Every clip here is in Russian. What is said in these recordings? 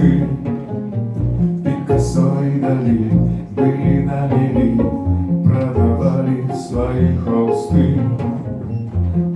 кусты Пикассо и Дали были на мели Продавали свои холсты.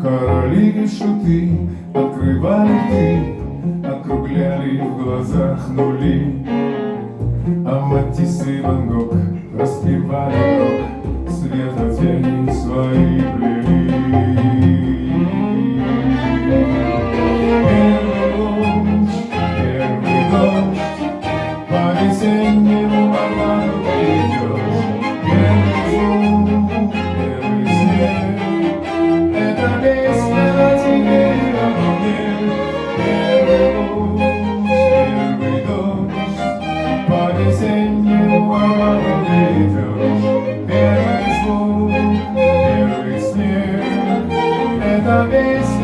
Короли и шуты открывали ты Округляли в глазах нули. А Матисс и Ван Гог распевали рок Света тени свои плели There is snow, there is snow, and the mist